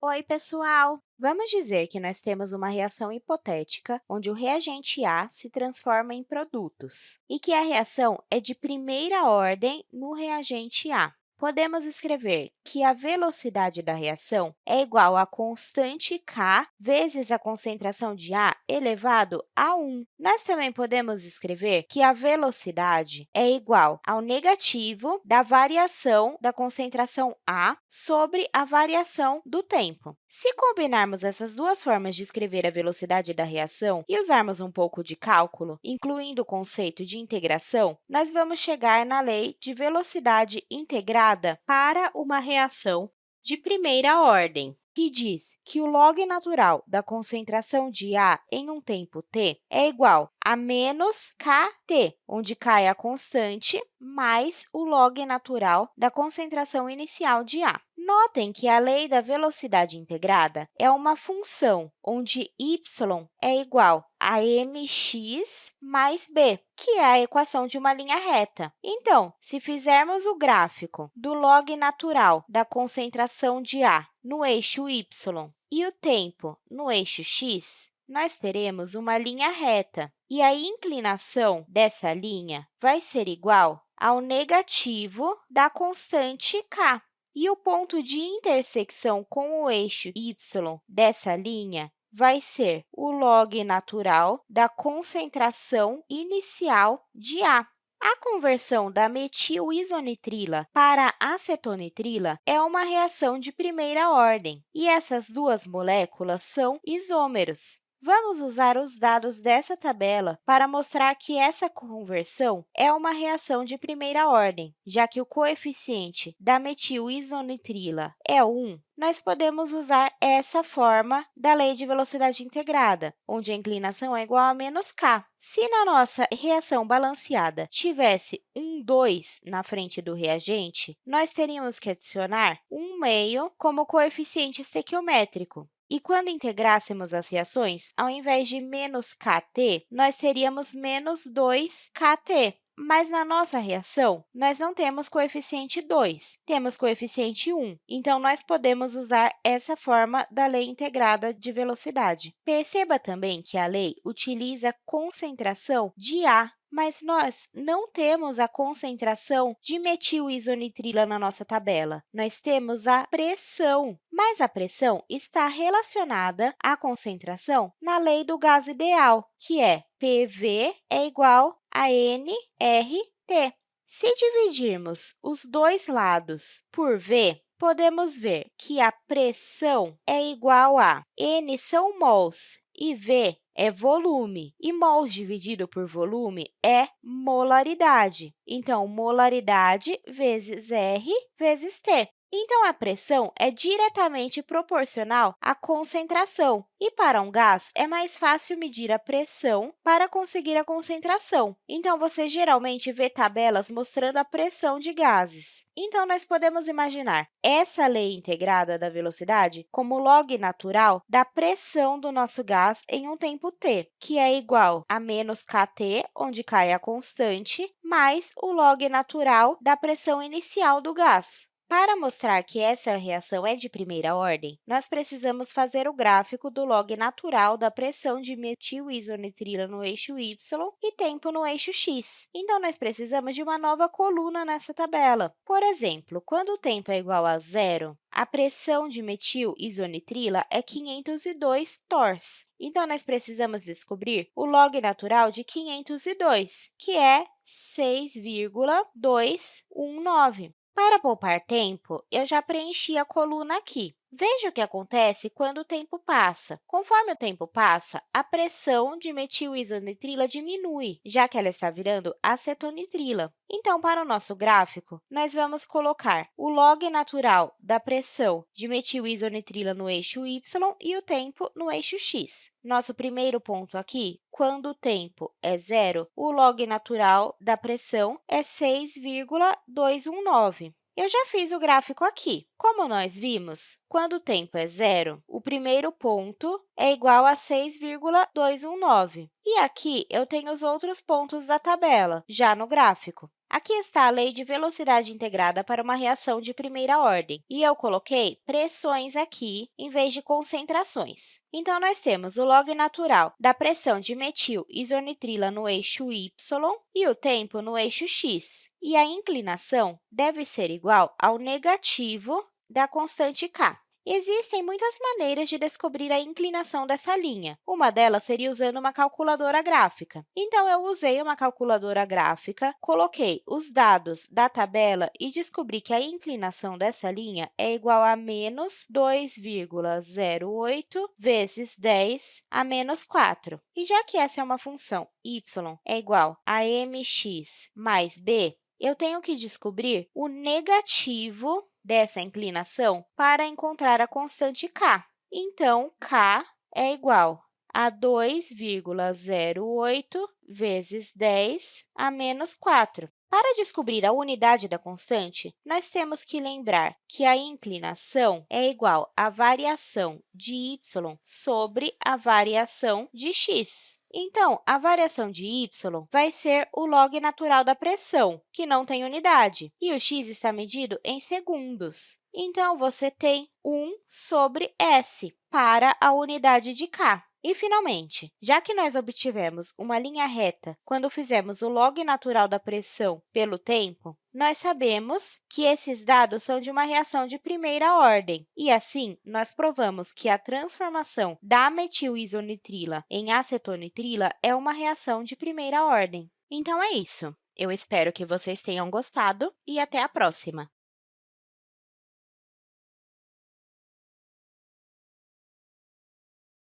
Oi, pessoal! Vamos dizer que nós temos uma reação hipotética onde o reagente A se transforma em produtos e que a reação é de primeira ordem no reagente A. Podemos escrever que a velocidade da reação é igual à constante k vezes a concentração de A elevado a 1. Nós também podemos escrever que a velocidade é igual ao negativo da variação da concentração A sobre a variação do tempo. Se combinarmos essas duas formas de escrever a velocidade da reação e usarmos um pouco de cálculo, incluindo o conceito de integração, nós vamos chegar na lei de velocidade integrada para uma reação de primeira ordem que diz que o log natural da concentração de A em um tempo t é igual a menos kt, onde k é a constante, mais o log natural da concentração inicial de A. Notem que a lei da velocidade integrada é uma função onde y é igual a mx mais b, que é a equação de uma linha reta. Então, se fizermos o gráfico do log natural da concentração de A no eixo y e o tempo no eixo x, nós teremos uma linha reta, e a inclinação dessa linha vai ser igual ao negativo da constante k. E o ponto de intersecção com o eixo y dessa linha vai ser o log natural da concentração inicial de A. A conversão da metilisonitrila para acetonitrila é uma reação de primeira ordem, e essas duas moléculas são isômeros. Vamos usar os dados dessa tabela para mostrar que essa conversão é uma reação de primeira ordem, já que o coeficiente da metilisonitrila é 1, nós podemos usar essa forma da lei de velocidade integrada, onde a inclinação é igual a menos k. Se na nossa reação balanceada tivesse um 2 na frente do reagente, nós teríamos que adicionar um meio como coeficiente estequiométrico. E quando integrássemos as reações, ao invés de menos kt, nós teríamos menos 2kt. Mas na nossa reação, nós não temos coeficiente 2, temos coeficiente 1. Então, nós podemos usar essa forma da lei integrada de velocidade. Perceba também que a lei utiliza concentração de A mas nós não temos a concentração de metilisonitrila na nossa tabela. Nós temos a pressão, mas a pressão está relacionada à concentração na lei do gás ideal, que é PV é igual a nRT. Se dividirmos os dois lados por V, podemos ver que a pressão é igual a N são mols e V é volume, e mols dividido por volume é molaridade. Então, molaridade vezes R vezes T. Então, a pressão é diretamente proporcional à concentração. E para um gás, é mais fácil medir a pressão para conseguir a concentração. Então, você geralmente vê tabelas mostrando a pressão de gases. Então, nós podemos imaginar essa lei integrada da velocidade como log natural da pressão do nosso gás em um tempo t, que é igual a menos kT, onde k é a constante, mais o log natural da pressão inicial do gás. Para mostrar que essa reação é de primeira ordem, nós precisamos fazer o gráfico do log natural da pressão de metilisonitrila no eixo y e tempo no eixo x. Então, nós precisamos de uma nova coluna nessa tabela. Por exemplo, quando o tempo é igual a zero, a pressão de metilisonitrila é 502 tors. Então, nós precisamos descobrir o log natural de 502, que é 6,219. Para poupar tempo, eu já preenchi a coluna aqui. Veja o que acontece quando o tempo passa. Conforme o tempo passa, a pressão de metilisonitrila diminui, já que ela está virando acetonitrila. Então, para o nosso gráfico, nós vamos colocar o log natural da pressão de metilisonitrila no eixo y e o tempo no eixo x. Nosso primeiro ponto aqui, quando o tempo é zero, o log natural da pressão é 6,219. Eu já fiz o gráfico aqui. Como nós vimos, quando o tempo é zero, o primeiro ponto é igual a 6,219. E aqui eu tenho os outros pontos da tabela, já no gráfico. Aqui está a lei de velocidade integrada para uma reação de primeira ordem, e eu coloquei pressões aqui em vez de concentrações. Então, nós temos o log natural da pressão de metil isonitrila no eixo y e o tempo no eixo x, e a inclinação deve ser igual ao negativo da constante k. Existem muitas maneiras de descobrir a inclinação dessa linha. Uma delas seria usando uma calculadora gráfica. Então, eu usei uma calculadora gráfica, coloquei os dados da tabela e descobri que a inclinação dessa linha é igual a menos 2,08 vezes 10 a menos 4. E já que essa é uma função y é igual a mx mais b, eu tenho que descobrir o negativo dessa inclinação para encontrar a constante k. Então, k é igual a 2,08 vezes 10 a menos 4. Para descobrir a unidade da constante, nós temos que lembrar que a inclinação é igual à variação de y sobre a variação de x. Então, a variação de y vai ser o log natural da pressão, que não tem unidade, e o x está medido em segundos. Então, você tem 1 sobre s para a unidade de k. E, finalmente, já que nós obtivemos uma linha reta quando fizemos o log natural da pressão pelo tempo, nós sabemos que esses dados são de uma reação de primeira ordem, e, assim, nós provamos que a transformação da metilisonitrila em acetonitrila é uma reação de primeira ordem. Então, é isso. Eu espero que vocês tenham gostado e até a próxima!